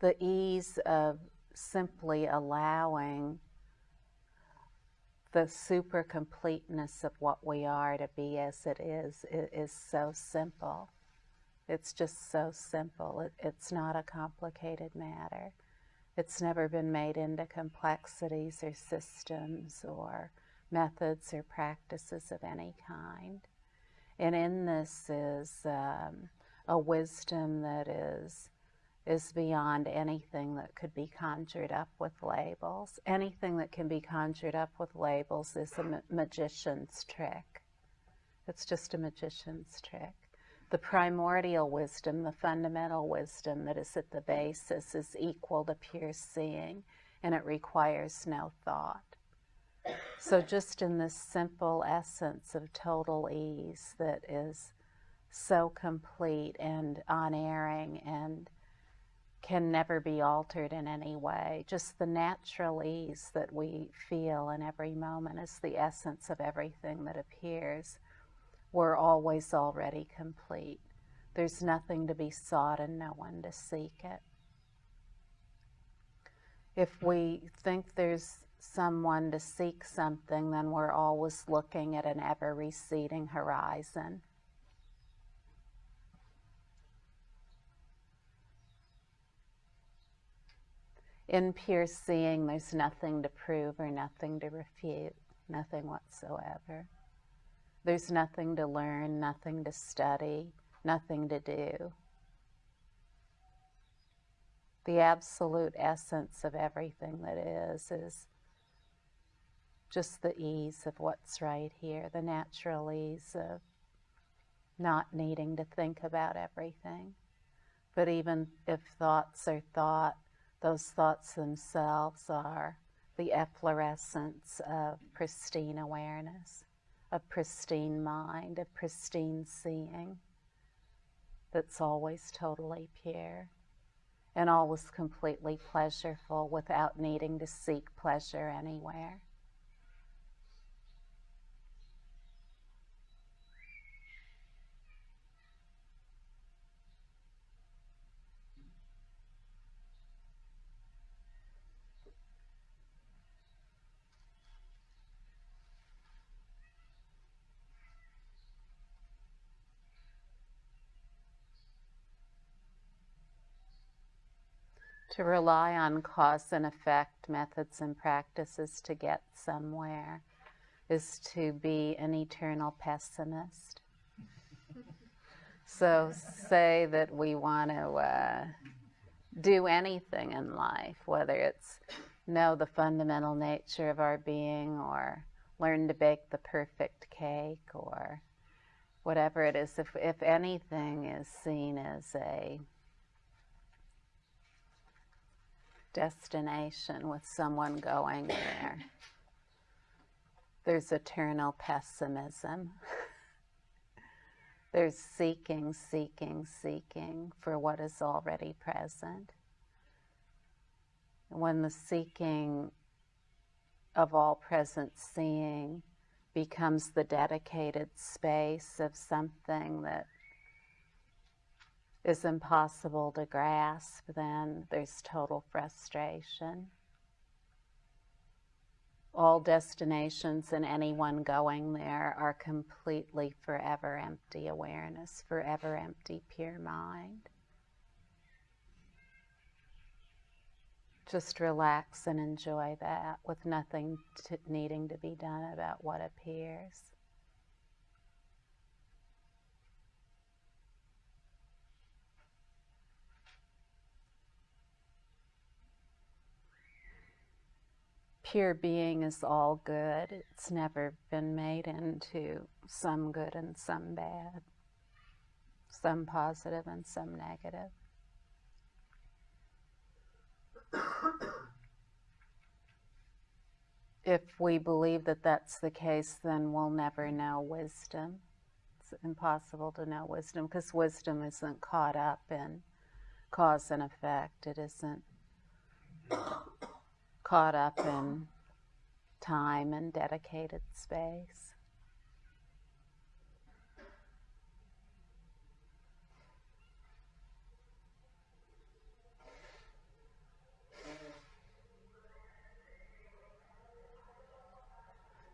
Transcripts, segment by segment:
the ease of simply allowing the super completeness of what we are to be as it is is, so simple. It's just so simple. It, it's not a complicated matter. It's never been made into complexities or systems or methods or practices of any kind. And in this is um, a wisdom that is is beyond anything that could be conjured up with labels. Anything that can be conjured up with labels is a ma magician's trick. It's just a magician's trick. The primordial wisdom, the fundamental wisdom that is at the basis is equal to pure seeing and it requires no thought. So just in this simple essence of total ease that is so complete and unerring and can never be altered in any way. Just the natural ease that we feel in every moment is the essence of everything that appears. We're always already complete. There's nothing to be sought and no one to seek it. If we think there's someone to seek something, then we're always looking at an ever receding horizon. In pure seeing, there's nothing to prove or nothing to refute, nothing whatsoever. There's nothing to learn, nothing to study, nothing to do. The absolute essence of everything that is is just the ease of what's right here, the natural ease of not needing to think about everything. But even if thoughts are thought, those thoughts themselves are the efflorescence of pristine awareness, of pristine mind, of pristine seeing that's always totally pure and always completely pleasureful without needing to seek pleasure anywhere. To rely on cause and effect methods and practices to get somewhere is to be an eternal pessimist. so say that we want to uh, do anything in life, whether it's know the fundamental nature of our being or learn to bake the perfect cake or whatever it is, if, if anything is seen as a destination with someone going there. There's eternal pessimism. There's seeking, seeking, seeking for what is already present. And when the seeking of all present seeing becomes the dedicated space of something that is impossible to grasp, then there's total frustration. All destinations and anyone going there are completely forever empty awareness, forever empty pure mind. Just relax and enjoy that with nothing to, needing to be done about what appears. Pure being is all good. It's never been made into some good and some bad, some positive and some negative. if we believe that that's the case, then we'll never know wisdom. It's impossible to know wisdom because wisdom isn't caught up in cause and effect. It isn't caught up in time and dedicated space.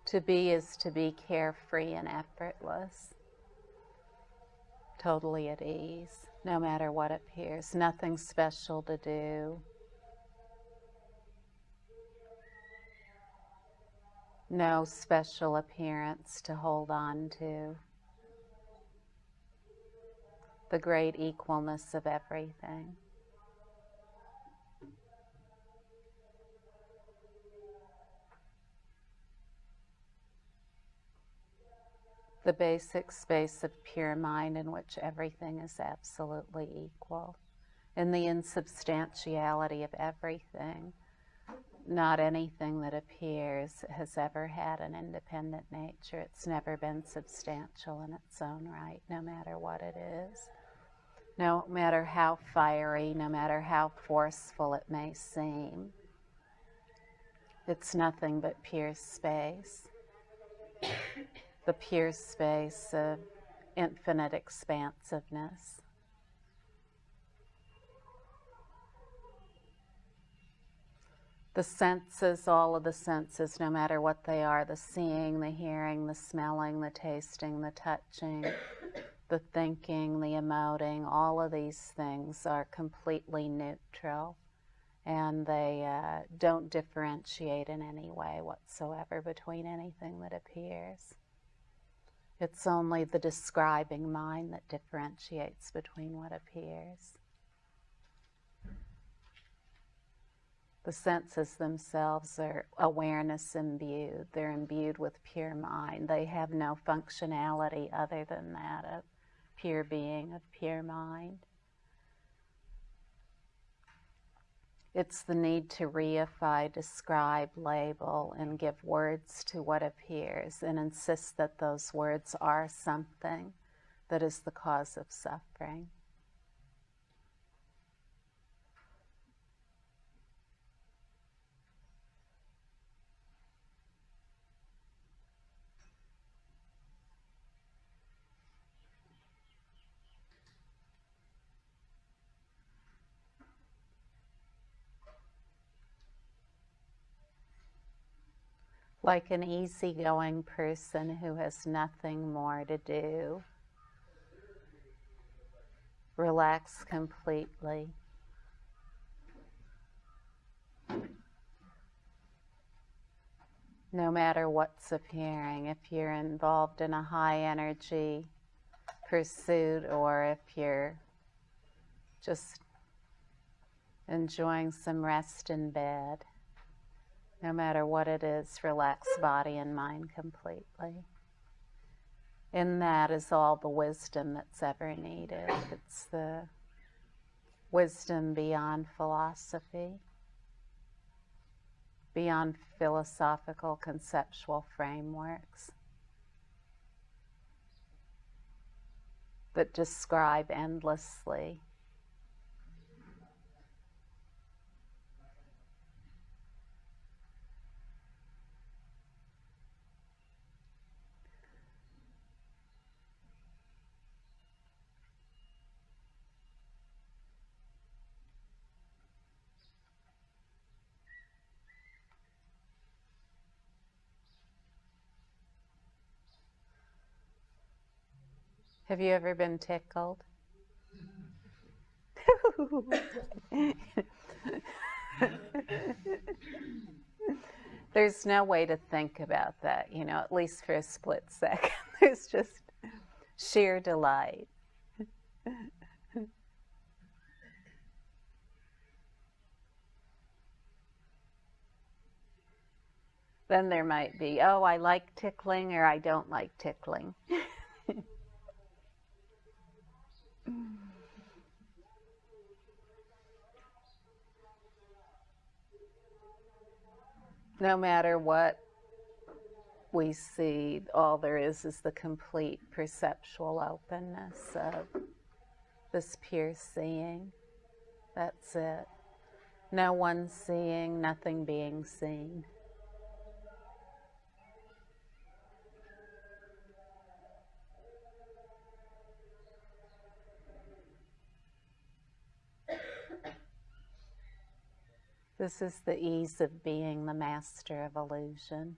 To be is to be carefree and effortless, totally at ease, no matter what appears, nothing special to do. No special appearance to hold on to. The great equalness of everything. the basic space of pure mind in which everything is absolutely equal, in the insubstantiality of everything. Not anything that appears has ever had an independent nature. It's never been substantial in its own right, no matter what it is. No matter how fiery, no matter how forceful it may seem, it's nothing but pure space the pure space of infinite expansiveness. The senses, all of the senses, no matter what they are the seeing, the hearing, the smelling, the tasting, the touching, the thinking, the emoting, all of these things are completely neutral and they uh, don't differentiate in any way whatsoever between anything that appears. It's only the describing mind that differentiates between what appears. The senses themselves are awareness imbued. They're imbued with pure mind. They have no functionality other than that of pure being, of pure mind. It's the need to reify, describe, label, and give words to what appears and insist that those words are something that is the cause of suffering. Like an easygoing person who has nothing more to do. Relax completely. No matter what's appearing, if you're involved in a high energy pursuit or if you're just enjoying some rest in bed no matter what it is, relax body and mind completely. In that is all the wisdom that's ever needed. It's the wisdom beyond philosophy, beyond philosophical conceptual frameworks that describe endlessly Have you ever been tickled? There's no way to think about that, you know, at least for a split second. There's just sheer delight. then there might be, oh, I like tickling or I don't like tickling. no matter what we see, all there is is the complete perceptual openness of this pure seeing. That's it. No one seeing, nothing being seen. This is the ease of being the master of illusion.